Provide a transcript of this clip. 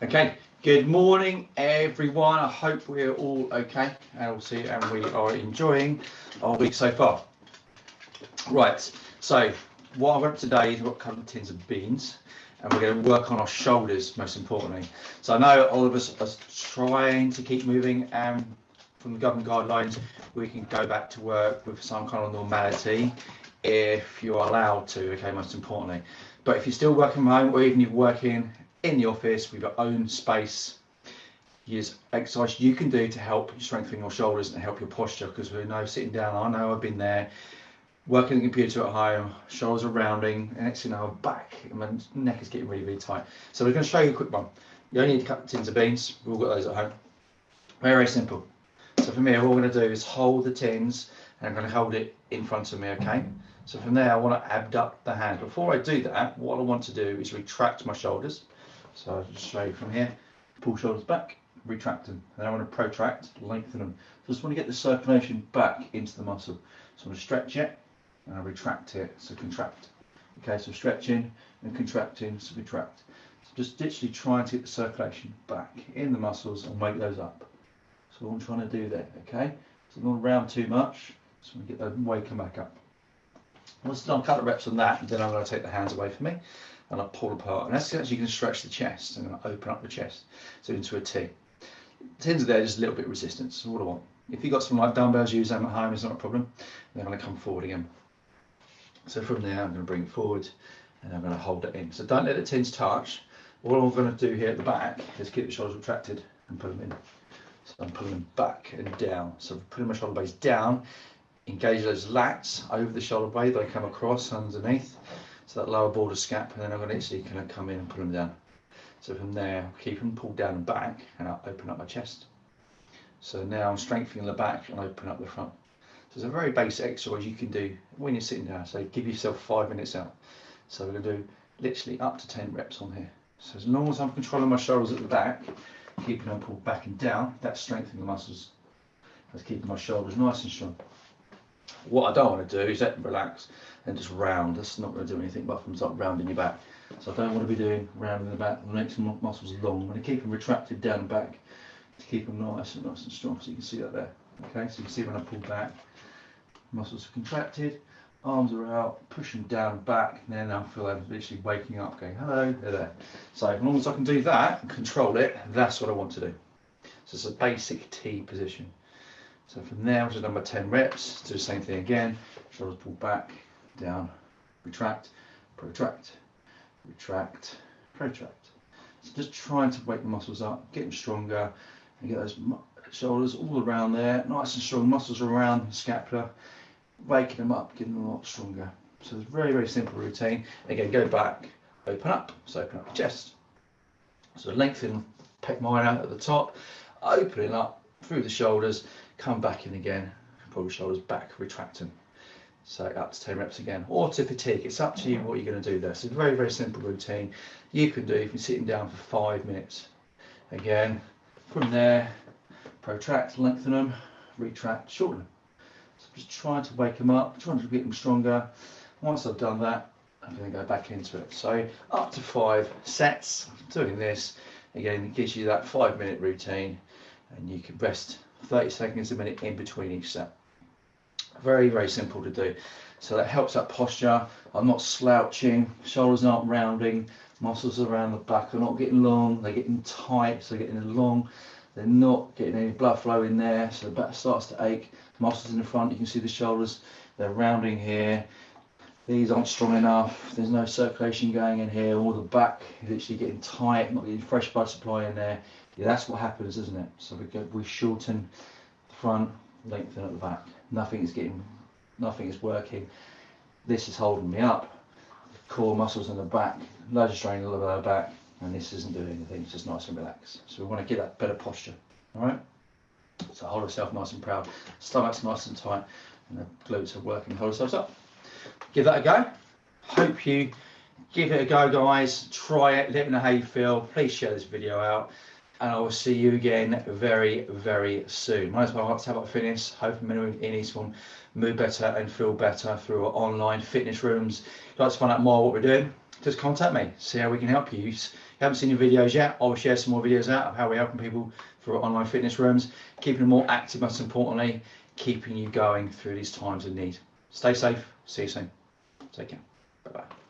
Okay, good morning everyone. I hope we're all okay and we'll see and we are enjoying our week so far. Right, so what I've got today is we've got a couple of tins of beans and we're going to work on our shoulders most importantly. So I know all of us are trying to keep moving and from the government guidelines we can go back to work with some kind of normality if you're allowed to, okay, most importantly. But if you're still working from home or even you're working in the office with your own space. Use exercise you can do to help strengthen your shoulders and help your posture because we know sitting down, I know I've been there, working the computer at home, shoulders are rounding, and next thing you know, back and my neck is getting really, really tight. So we're going to show you a quick one. You only need a couple of tins of beans, we've all got those at home. Very, very simple. So for me, what we're going to do is hold the tins and I'm going to hold it in front of me, okay? So from there, I want to abduct the hand. Before I do that, what I want to do is retract my shoulders. So I'll just show you from here, pull shoulders back, retract them. And I want to protract, lengthen them. So I just want to get the circulation back into the muscle. So I'm going to stretch it and I retract it, so contract. Okay, so stretching and contracting, so retract. So just literally trying to get the circulation back in the muscles and wake those up. So I'm trying to do there, okay? So I'm not round too much, so I'm going to get them waking back up. Once I've done a couple of reps on that, and then I'm going to take the hands away from me and I pull apart. And that's actually going to stretch the chest and open up the chest, so into a T. Tins are there, just a little bit of resistance, that's what I want. If you've got some like dumbbells, use them at home, it's not a problem. Then I'm going to come forward again. So from there, I'm going to bring it forward and I'm going to hold it in. So don't let the tins touch. All I'm going to do here at the back is keep the shoulders retracted and put them in. So I'm pulling them back and down. So putting my shoulder blades down, engage those lats over the shoulder blade, they come across underneath so that lower border scap, and then I'm going to actually kind of come in and pull them down. So from there, keep them pulled down and back, and I'll open up my chest. So now I'm strengthening the back and open up the front. So it's a very basic exercise you can do when you're sitting down. So give yourself five minutes out. So we're going to do literally up to 10 reps on here. So as long as I'm controlling my shoulders at the back, keeping them pulled back and down, that's strengthening the muscles. That's keeping my shoulders nice and strong. What I don't want to do is let relax and just round. That's not going to do anything but from start rounding your back. So I don't want to be doing rounding the back. The next muscles long. I'm going to keep them retracted down and back to keep them nice and nice and strong. So you can see that there. Okay, so you can see when I pull back, muscles are contracted, arms are out, push them down back, and then I feel I'm literally waking up, going, hello, they're there. So as long as I can do that and control it, that's what I want to do. So it's a basic T position. So from there, I've done my 10 reps, do the same thing again, shoulders pull back, down, retract, protract, retract, protract. So just trying to wake the muscles up, get them stronger, and get those shoulders all around there, nice and strong, muscles around the scapula, waking them up, getting them a lot stronger. So it's a very, very simple routine. Again, go back, open up, so open up the chest. So lengthen pec minor at the top, opening up through the shoulders, come back in again, pull the shoulders back, retract them. So up to 10 reps again, or to fatigue. It's up to you what you're going to do there. So it's a very, very simple routine you can do if you're sitting down for five minutes. Again, from there, protract, lengthen them, retract, shorten them. So just trying to wake them up, trying to get them stronger. Once I've done that, I'm going to go back into it. So up to five sets doing this. Again, gives you that five minute routine and you can rest 30 seconds a minute in between each set. Very, very simple to do. So that helps that posture. I'm not slouching, shoulders aren't rounding, muscles around the back are not getting long, they're getting tight, so they're getting long. They're not getting any blood flow in there, so the back starts to ache. Muscles in the front, you can see the shoulders, they're rounding here. These aren't strong enough, there's no circulation going in here, all the back is literally getting tight, not getting fresh blood supply in there. Yeah, that's what happens, isn't it? So we, go, we shorten the front, lengthen at the back. Nothing is getting, nothing is working. This is holding me up. The core muscles in the back, of strain in the lower back, and this isn't doing anything. It's just nice and relaxed. So we want to get that better posture. All right. So hold yourself nice and proud. Stomach's nice and tight, and the glutes are working. Hold yourselves up. Give that a go. Hope you give it a go, guys. Try it. Let me know how you feel. Please share this video out and I will see you again very, very soon. My name is Mark Tabak Fitness, hoping anyone in Eastbourne move better and feel better through our online fitness rooms. If you'd like to find out more what we're doing, just contact me, see how we can help you. If you haven't seen the videos yet, I'll share some more videos out of how we're helping people through online fitness rooms, keeping them more active, most importantly, keeping you going through these times of need. Stay safe. See you soon. Take care. Bye bye.